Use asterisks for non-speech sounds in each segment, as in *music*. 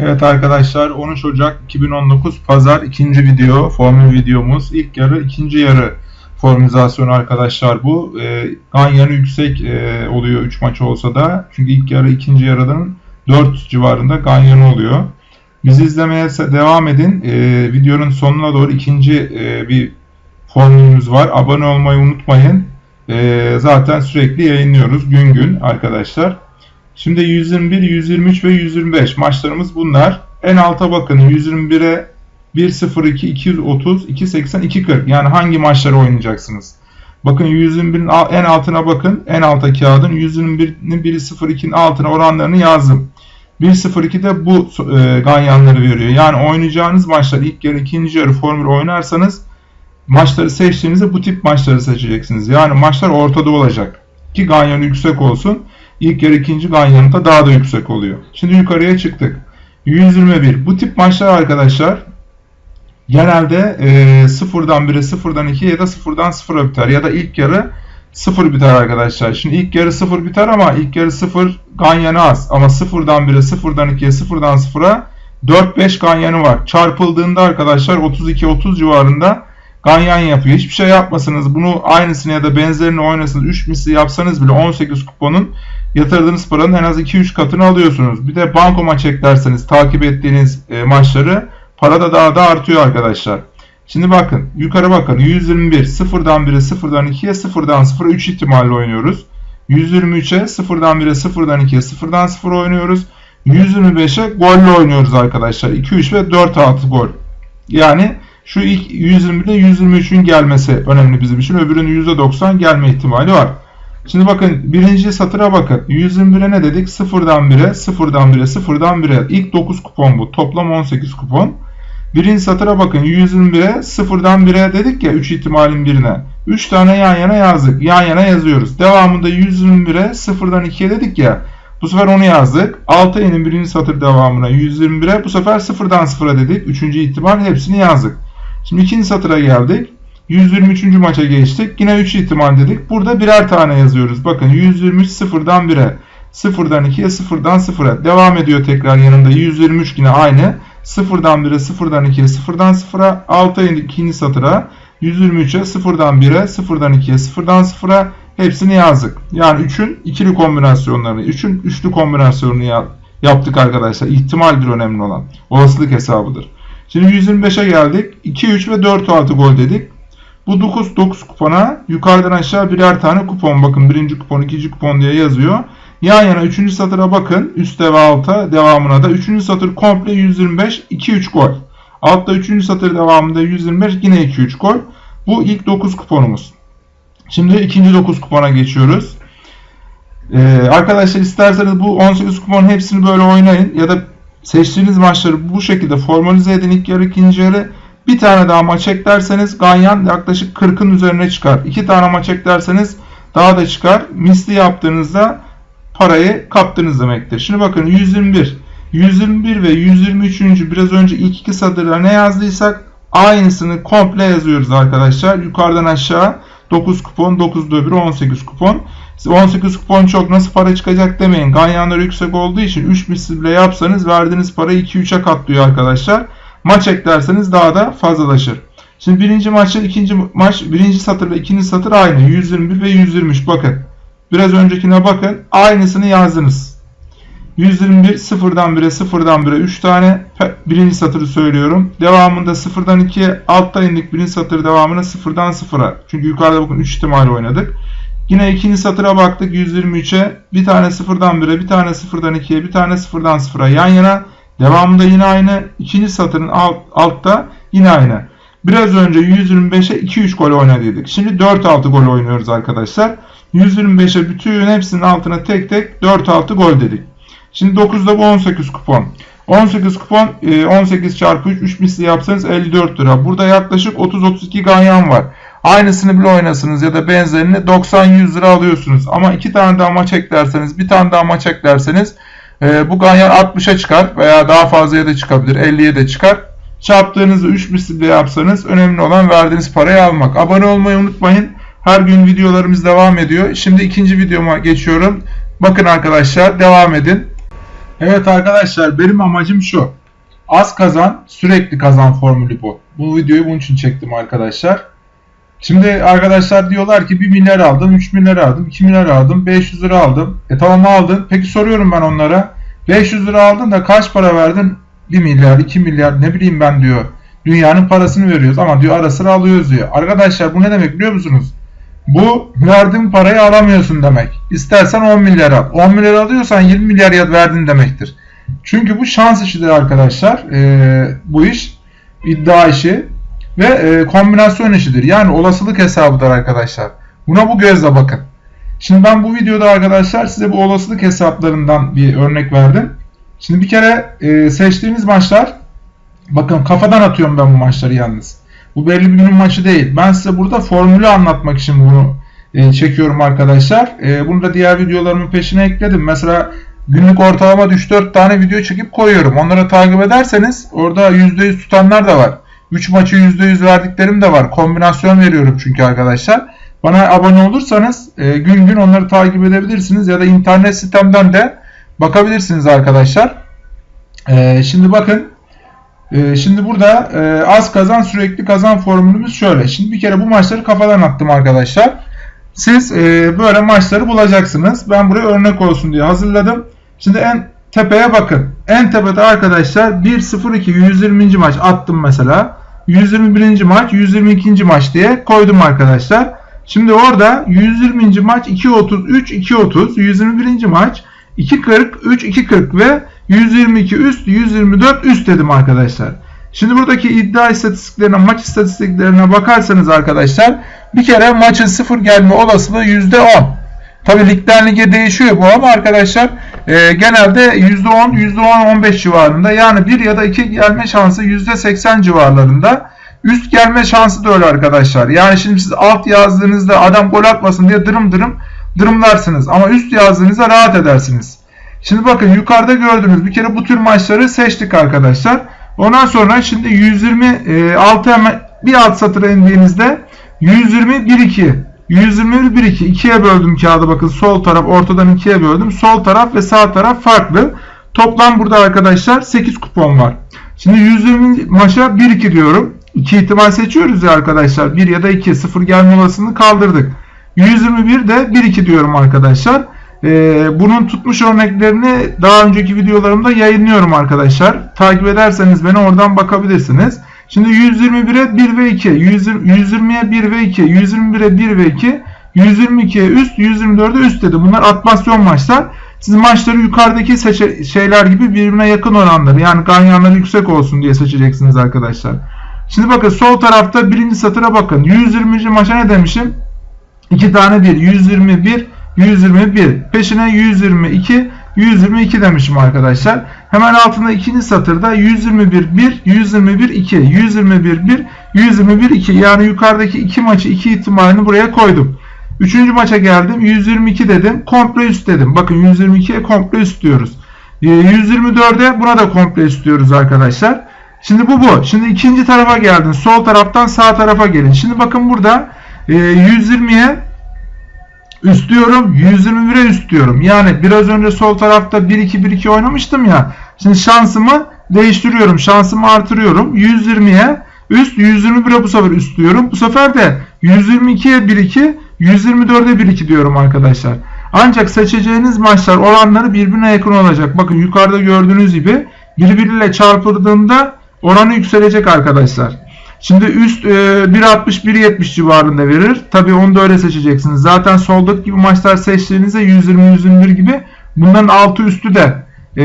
Evet arkadaşlar 13 Ocak 2019 Pazar ikinci video formül videomuz. İlk yarı ikinci yarı formülizasyonu arkadaşlar bu. E, Ganyan'ı yüksek e, oluyor 3 maç olsa da. Çünkü ilk yarı ikinci yarıdan 4 civarında Ganyan'ı oluyor. Bizi izlemeye devam edin. E, videonun sonuna doğru ikinci e, bir formülümüz var. Abone olmayı unutmayın. E, zaten sürekli yayınlıyoruz gün gün arkadaşlar. Şimdi 121, 123 ve 125 maçlarımız bunlar. En alta bakın 121'e 1.02, 230, 2.80, 2.40 yani hangi maçları oynayacaksınız? Bakın 121'in en altına bakın. En alta kağıdın 121'in 1.02'nin altına oranlarını yazdım. 1.02 de bu e, ganyanları veriyor. Yani oynayacağınız maçlar ilk yarı ikinci yarı formül oynarsanız maçları seçtiğinizde bu tip maçları seçeceksiniz. Yani maçlar ortada olacak. Ki ganyanı yüksek olsun. İlk yarı ikinci ganyanında daha da yüksek oluyor. Şimdi yukarıya çıktık. 121. Bu tip maçlar arkadaşlar genelde e, sıfırdan 1'e sıfırdan 2'ye ya da sıfırdan 0'a biter. Ya da ilk yarı 0 biter arkadaşlar. Şimdi ilk yarı 0 biter ama ilk yarı 0 ganyanı az. Ama sıfırdan 1'e sıfırdan 2'ye sıfırdan 0'a 4-5 ganyanı var. Çarpıldığında arkadaşlar 32-30 civarında ganyan yapıyor. Hiçbir şey yapmasanız bunu aynısını ya da benzerini oynasanız 3 misli yapsanız bile 18 kuponun yatırdığınız paranın en az 2-3 katını alıyorsunuz. Bir de banko maç eklerseniz takip ettiğiniz e, maçları para da daha da artıyor arkadaşlar. Şimdi bakın yukarı bakın 121 sıfırdan 1'e sıfırdan 2'ye sıfırdan 0'a 3 ihtimalle oynuyoruz. 123'e sıfırdan 1'e sıfırdan 2'ye sıfırdan 0 oynuyoruz. 125'e golle oynuyoruz arkadaşlar. 2-3 ve 4-6 gol. Yani şu ilk 120'de 123'ün gelmesi önemli bizim için. Öbürünün %90 gelme ihtimali var. Şimdi bakın birinci satıra bakın. 121'e ne dedik? 0'dan 1'e, 0'dan 1'e, 0'dan 1'e. İlk 9 kupon bu. Toplam 18 kupon. Birinci satıra bakın. 121'e, 0'dan 1'e dedik ya 3 ihtimalin birine. 3 tane yan yana yazdık. Yan yana yazıyoruz. Devamında 121'e, 0'dan 2'ye dedik ya. Bu sefer onu yazdık. 6 ayının birinci satır devamına 121'e bu sefer 0'dan 0'a dedik. Üçüncü ihtimal hepsini yazdık. Şimdi ikinci satıra geldik. 123. maça geçtik. Yine 3 ihtimal dedik. Burada birer tane yazıyoruz. Bakın 123 sıfırdan 1'e, sıfırdan 2'ye, sıfırdan 0'a. Devam ediyor tekrar yanında. 123 yine aynı. Sıfırdan 1'e, sıfırdan 2'ye, sıfırdan 0'a. 6 ayın ikinci satıra 123'e, sıfırdan 1'e, sıfırdan 2'ye, sıfırdan 0'a. Hepsini yazdık. Yani 3'ün ikili kombinasyonlarını, 3'ün üçlü kombinasyonunu yaptık arkadaşlar. İhtimal bir önemli olan. Olasılık hesabıdır. Şimdi 125'e geldik. 2, 3 ve 4 artı gol dedik. Bu 9, 9 kupona yukarıdan aşağı birer tane kupon. Bakın birinci kupon, ikinci kupon diye yazıyor. Yan yana üçüncü satıra bakın. Üstte ve alta devamına da. Üçüncü satır komple 125, 2-3 gol. Altta üçüncü satır devamında 125, yine 2-3 gol. Bu ilk 9 kuponumuz. Şimdi ikinci 9 kupona geçiyoruz. Ee, arkadaşlar isterseniz bu 18 kuponun hepsini böyle oynayın. Ya da seçtiğiniz maçları bu şekilde formalize edin ilk yarı ikinci yarı. Bir tane daha maç eklerseniz Ganyan yaklaşık 40'ın üzerine çıkar. İki tane maç eklerseniz daha da çıkar. Misli yaptığınızda parayı kaptınız demektir. Şimdi bakın 121. 121 ve 123. biraz önce ilk iki satırda ne yazdıysak aynısını komple yazıyoruz arkadaşlar. Yukarıdan aşağı 9 kupon, 9 öbürü 18 kupon. 18 kupon çok nasıl para çıkacak demeyin. Ganyanlar yüksek olduğu için 3 misli bile yapsanız verdiğiniz parayı 2-3'e katlıyor arkadaşlar. Maç eklerseniz daha da fazlalaşır. Şimdi birinci maçta ikinci maç birinci satır ve ikinci satır aynı. 121 ve 123 bakın. Biraz öncekine bakın. Aynısını yazdınız. 121 sıfırdan 1'e sıfırdan 1'e 3 tane birinci satırı söylüyorum. Devamında sıfırdan 2'ye altta indik birinci satır devamına sıfırdan 0'a. Çünkü yukarıda bakın 3 ihtimal oynadık. Yine ikinci satıra baktık 123'e. Bir tane sıfırdan 1'e, bir tane sıfırdan 2'ye, bir tane sıfırdan 0'a yan yana. Devamında yine aynı. İkinci satırın alt, altta yine aynı. Biraz önce 125'e 2-3 gol oynadıydık. Şimdi 4-6 gol oynuyoruz arkadaşlar. 125'e bütün hepsinin altına tek tek 4-6 gol dedik. Şimdi 9'da bu 18 kupon. 18 kupon 18 e, çarpı 3 3 misli yapsanız 54 lira. Burada yaklaşık 30-32 ganyan var. Aynısını bile oynasınız ya da benzerini 90-100 lira alıyorsunuz. Ama iki tane daha maç eklerseniz, bir tane daha maç eklerseniz e, bu ganyan 60'a çıkar veya daha fazlaya da çıkabilir. 50'ye de çıkar. Çarptığınızı 3 misliyle yapsanız önemli olan verdiğiniz parayı almak. Abone olmayı unutmayın. Her gün videolarımız devam ediyor. Şimdi ikinci videoma geçiyorum. Bakın arkadaşlar devam edin. Evet arkadaşlar benim amacım şu. Az kazan, sürekli kazan formülü bu. Bu videoyu bunun için çektim arkadaşlar. Şimdi arkadaşlar diyorlar ki 1 milyar aldım, 3 milyar aldım, 2 milyar aldım, 500 lira aldım. E tamam aldın. Peki soruyorum ben onlara. 500 lira aldın da kaç para verdin? 1 milyar, 2 milyar ne bileyim ben diyor. Dünyanın parasını veriyoruz ama diyor ara sıra alıyoruz diyor. Arkadaşlar bu ne demek biliyor musunuz? Bu verdiğin parayı alamıyorsun demek. İstersen 10 milyar al. 10 milyar alıyorsan 20 milyar verdin demektir. Çünkü bu şans işidir arkadaşlar. Ee, bu iş iddia işi ve e, kombinasyon işidir. Yani olasılık hesabıdır arkadaşlar. Buna bu gözle bakın. Şimdi ben bu videoda arkadaşlar size bu olasılık hesaplarından bir örnek verdim. Şimdi bir kere e, seçtiğiniz maçlar bakın kafadan atıyorum ben bu maçları yalnız. Bu belli bir günün maçı değil. Ben size burada formülü anlatmak için bunu e, çekiyorum arkadaşlar. E, bunu da diğer videolarımın peşine ekledim. Mesela günlük ortalama 3-4 tane video çekip koyuyorum. Onları takip ederseniz orada %100 tutanlar da var. 3 maçı %100 verdiklerim de var. Kombinasyon veriyorum çünkü arkadaşlar. Bana abone olursanız e, gün gün onları takip edebilirsiniz ya da internet sitemden de bakabilirsiniz arkadaşlar. E, şimdi bakın e, şimdi burada e, az kazan sürekli kazan formülümüz şöyle. Şimdi bir kere bu maçları kafadan attım arkadaşlar. Siz e, böyle maçları bulacaksınız. Ben buraya örnek olsun diye hazırladım. Şimdi en tepeye bakın. En tepede arkadaşlar 1-0-2 120. maç attım mesela. 121. maç 122. maç diye koydum arkadaşlar. Şimdi orada 120. maç 2.33 2.30 121. maç 2.40 3 2.40 ve 122 üst 124 üst dedim arkadaşlar. Şimdi buradaki iddia istatistiklerine maç istatistiklerine bakarsanız arkadaşlar bir kere maçın sıfır gelme olasılığı %10. Tabi ligden lige değişiyor bu ama arkadaşlar e, genelde %10, %10-15 civarında yani 1 ya da 2 gelme şansı %80 civarlarında. Üst gelme şansı da öyle arkadaşlar. Yani şimdi siz alt yazdığınızda adam gol atmasın diye dırım dırım dırımlarsınız. Ama üst yazdığınızda rahat edersiniz. Şimdi bakın yukarıda gördüğünüz bir kere bu tür maçları seçtik arkadaşlar. Ondan sonra şimdi 126 hemen bir alt satıra indiğinizde 120 1 2 121 1 2 ikiye böldüm kağıdı bakın sol taraf ortadan ikiye böldüm. Sol taraf ve sağ taraf farklı. Toplam burada arkadaşlar 8 kupon var. Şimdi 120 maça 1 2 diyorum. 2 ihtimal seçiyoruz ya arkadaşlar. 1 ya da 2 0 gelme olasılığını kaldırdık. 121 de 1 2 diyorum arkadaşlar. Ee, bunun tutmuş örneklerini daha önceki videolarımda yayınlıyorum arkadaşlar. Takip ederseniz beni oradan bakabilirsiniz. Şimdi 121'e 1 ve 2, 120'ye 1 ve 2, 121'e 1 ve 2, 122'ye üst, 124'e üst dedi. Bunlar atmasyon maçlar. Siz maçları yukarıdaki şeyler gibi birbirine yakın oranları yani ganyanları yüksek olsun diye seçeceksiniz arkadaşlar. Şimdi bakın sol tarafta birinci satıra bakın. 120. maça ne demişim? 2 tane 1. 121, 121. Peşine 122, 122 demişim arkadaşlar. Hemen altında ikinci satırda 121 1, 121 2, 121 1, 121 2. Yani yukarıdaki iki maçı iki ihtimalini buraya koydum. Üçüncü maça geldim. 122 dedim. Komple üst dedim. Bakın 122'ye komple üst diyoruz. 124'e ee, buna da komple üst diyoruz arkadaşlar. Şimdi bu bu. Şimdi ikinci tarafa geldin. Sol taraftan sağ tarafa gelin. Şimdi bakın burada 120'ye üst diyorum. 121'e üst diyorum. Yani biraz önce sol tarafta 1-2-1-2 oynamıştım ya. Şimdi şansımı değiştiriyorum. Şansımı artırıyorum. 120'ye üst 121'e bu sefer üst diyorum. Bu sefer de 122'ye 1-2 124'e 1-2 diyorum arkadaşlar. Ancak seçeceğiniz maçlar oranları birbirine yakın olacak. Bakın yukarıda gördüğünüz gibi birbiriyle çarpıldığında oranı yükselecek arkadaşlar. Şimdi üst e, 1.60-1.70 civarında verir. Tabi onu da öyle seçeceksiniz. Zaten soldaki gibi maçlar seçtiğinizde 120-121 gibi bunların altı üstü de e,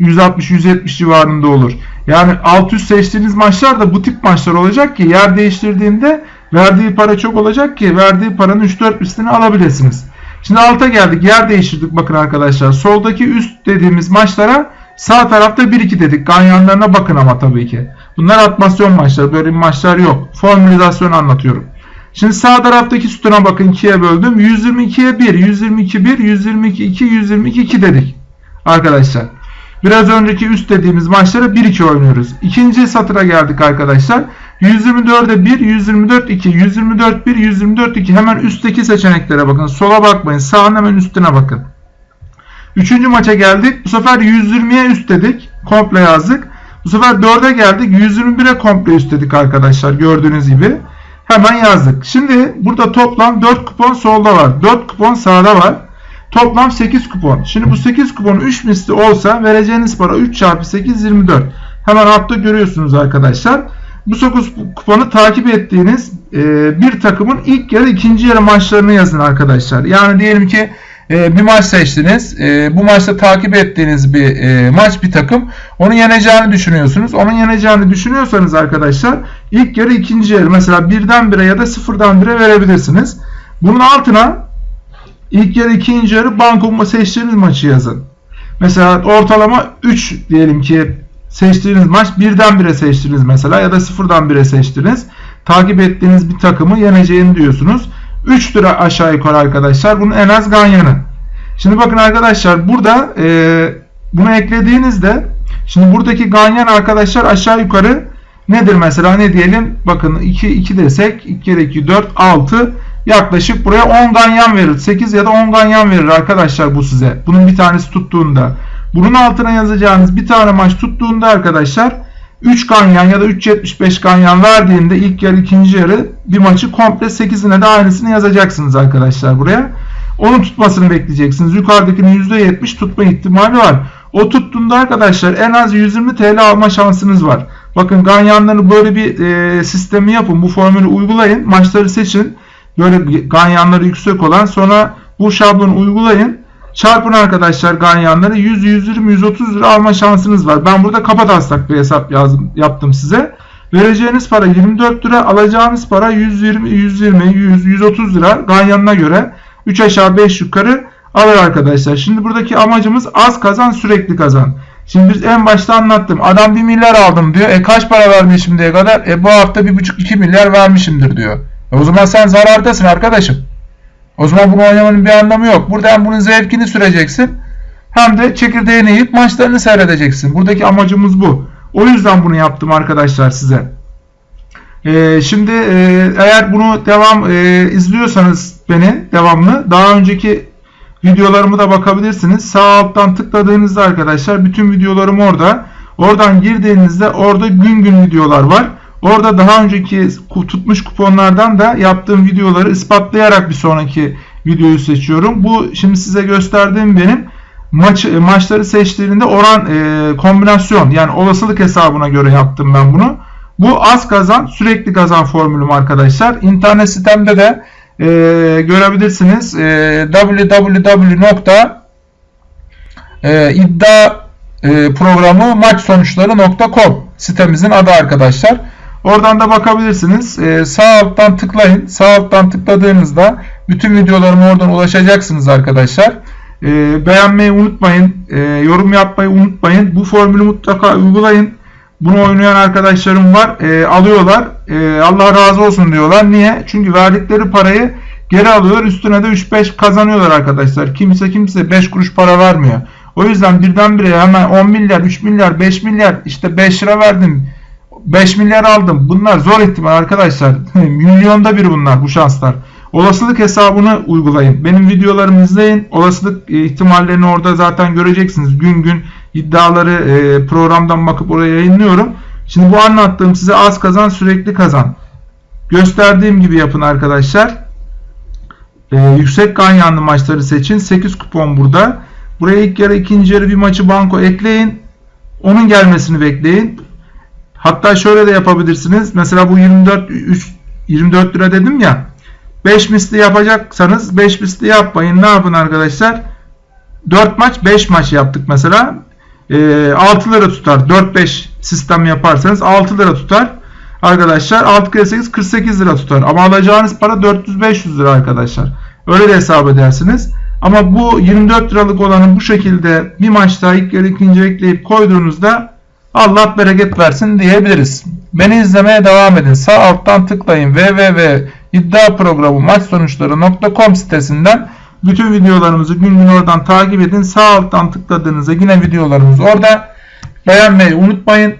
160-170 civarında olur. Yani alt üst seçtiğiniz maçlar da bu tip maçlar olacak ki yer değiştirdiğinde verdiği para çok olacak ki verdiği paranın 3-4 üstünü alabilirsiniz. Şimdi alta geldik. Yer değiştirdik bakın arkadaşlar. Soldaki üst dediğimiz maçlara sağ tarafta 1-2 dedik. Ganyanlarına bakın ama tabii ki. Bunlar atmasyon maçları. Böyle maçlar yok. Formülizasyon anlatıyorum. Şimdi sağ taraftaki sütuna bakın 2'ye böldüm. 122'ye 1, 122 1, 122 2, 122 2 dedik. Arkadaşlar. Biraz önceki üst dediğimiz maçlara 1-2 oynuyoruz. İkinci satıra geldik arkadaşlar. 124'e 1, 124 2, 124 1, 124 2. Hemen üstteki seçeneklere bakın. Sola bakmayın. Sağın hemen üstüne bakın. Üçüncü maça geldik. Bu sefer 120'ye üst dedik. Komple yazdık. Bu sefer 4'e geldik. 121'e komple üst dedik arkadaşlar. Gördüğünüz gibi. Hemen yazdık. Şimdi burada toplam 4 kupon solda var. 4 kupon sağda var. Toplam 8 kupon. Şimdi bu 8 kupon 3 misli olsa vereceğiniz para 3 çarpı 8 24. Hemen altta görüyorsunuz arkadaşlar. Bu 9 kuponu takip ettiğiniz e, bir takımın ilk yarı ikinci yarı maçlarını yazın arkadaşlar. Yani diyelim ki e, bir maç seçtiniz. E, bu maçta takip ettiğiniz bir e, maç bir takım. Onu yeneceğini düşünüyorsunuz. Onun yeneceğini düşünüyorsanız arkadaşlar ilk yarı ikinci yarı mesela birden bire ya da sıfırdan bire verebilirsiniz. Bunun altına ilk yarı ikinci yarı banko seçtiğiniz maçı yazın. Mesela ortalama 3 diyelim ki seçtiğiniz maç birden bire seçtiniz mesela ya da sıfırdan bire seçtiniz. Takip ettiğiniz bir takımı yeneceğini diyorsunuz. 3 lira aşağı yukarı arkadaşlar. Bunun en az ganyanı. Şimdi bakın arkadaşlar burada e, bunu eklediğinizde şimdi buradaki ganyan arkadaşlar aşağı yukarı nedir mesela ne diyelim bakın 2 2 desek 2 kere 2 4 6 yaklaşık buraya 10 ganyan verir. 8 ya da 10 ganyan verir arkadaşlar bu size. Bunun bir tanesi tuttuğunda. Bunun altına yazacağınız bir tane maç tuttuğunda arkadaşlar 3 ganyan ya da 3.75 ganyan verdiğinde ilk yarı ikinci yarı bir maçı komple 8'ine de aynısını yazacaksınız arkadaşlar buraya. Onun tutmasını bekleyeceksiniz. Yukarıdakinin %70 tutma ihtimali var. O tuttuğunda arkadaşlar en az 120 TL alma şansınız var. Bakın ganyanları böyle bir e, sistemi yapın. Bu formülü uygulayın. Maçları seçin. Böyle ganyanları yüksek olan sonra bu şablonu uygulayın. Çarpın arkadaşlar ganyanları 100, 120, 130 lira alma şansınız var. Ben burada kafa taslak bir hesap yazdım, yaptım size. Vereceğiniz para 24 lira, alacağınız para 120, 120, 100, 130 lira ganyanına göre 3 aşağı 5 yukarı alır arkadaşlar. Şimdi buradaki amacımız az kazan sürekli kazan. Şimdi biz en başta anlattım. Adam 1 milyar aldım diyor. E kaç para vermiş şimdiye kadar? E bu hafta 1,5-2 milyar vermişimdir diyor. E o zaman sen zarardasın arkadaşım. O zaman bunu oynamanın bir anlamı yok. Burada hem bunun zevkini süreceksin hem de çekirdeğini yiyip maçlarını seyredeceksin. Buradaki amacımız bu. O yüzden bunu yaptım arkadaşlar size. Ee, şimdi e, eğer bunu devam e, izliyorsanız beni devamlı daha önceki videolarımı da bakabilirsiniz. Sağ alttan tıkladığınızda arkadaşlar bütün videolarım orada. Oradan girdiğinizde orada gün gün videolar var. Orada daha önceki tutmuş kuponlardan da yaptığım videoları ispatlayarak bir sonraki videoyu seçiyorum. Bu şimdi size gösterdiğim benim maç maçları seçtiğinde oran e, kombinasyon yani olasılık hesabına göre yaptım ben bunu. Bu az kazan sürekli kazan formülüm arkadaşlar. İnternet sitemde de e, görebilirsiniz. E, www.iddia e, sitemizin adı arkadaşlar. Oradan da bakabilirsiniz. Ee, sağ alttan tıklayın. Sağ alttan tıkladığınızda bütün videolarıma oradan ulaşacaksınız arkadaşlar. Ee, beğenmeyi unutmayın. Ee, yorum yapmayı unutmayın. Bu formülü mutlaka uygulayın. Bunu oynayan arkadaşlarım var. Ee, alıyorlar. Ee, Allah razı olsun diyorlar. Niye? Çünkü verdikleri parayı geri alıyorlar. Üstüne de 3-5 kazanıyorlar arkadaşlar. Kimse kimse 5 kuruş para vermiyor. O yüzden birdenbire hemen 10 milyar, 3 milyar, 5 milyar işte 5 lira verdim 5 milyar aldım. Bunlar zor ihtimal arkadaşlar. *laughs* Milyonda bir bunlar bu şanslar. Olasılık hesabını uygulayın. Benim videolarımı izleyin. Olasılık e, ihtimallerini orada zaten göreceksiniz. Gün gün iddiaları e, programdan bakıp oraya yayınlıyorum. Şimdi bu anlattığım size az kazan sürekli kazan. Gösterdiğim gibi yapın arkadaşlar. Ee, yüksek ganyanlı maçları seçin. 8 kupon burada. Buraya ilk yarı ikinci yarı bir maçı banko ekleyin. Onun gelmesini bekleyin. Hatta şöyle de yapabilirsiniz. Mesela bu 24 3, 24 lira dedim ya. 5 misli yapacaksanız 5 misli yapmayın. Ne yapın arkadaşlar? 4 maç 5 maç yaptık mesela. E, 6 lira tutar. 4-5 sistem yaparsanız 6 lira tutar. Arkadaşlar 6 kere 8 48 lira tutar. Ama alacağınız para 400-500 lira arkadaşlar. Öyle de hesap edersiniz. Ama bu 24 liralık olanı bu şekilde bir maçta ilk yarı ikinci ekleyip koyduğunuzda Allah bereket versin diyebiliriz. Beni izlemeye devam edin. Sağ alttan tıklayın www.iddiaprogramı maç sonuçları.com sitesinden bütün videolarımızı gün gün oradan takip edin. Sağ alttan tıkladığınızda yine videolarımız orada. Beğenmeyi unutmayın.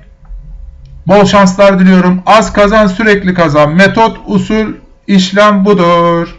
Bol şanslar diliyorum. Az kazan sürekli kazan. Metot, usul, işlem budur.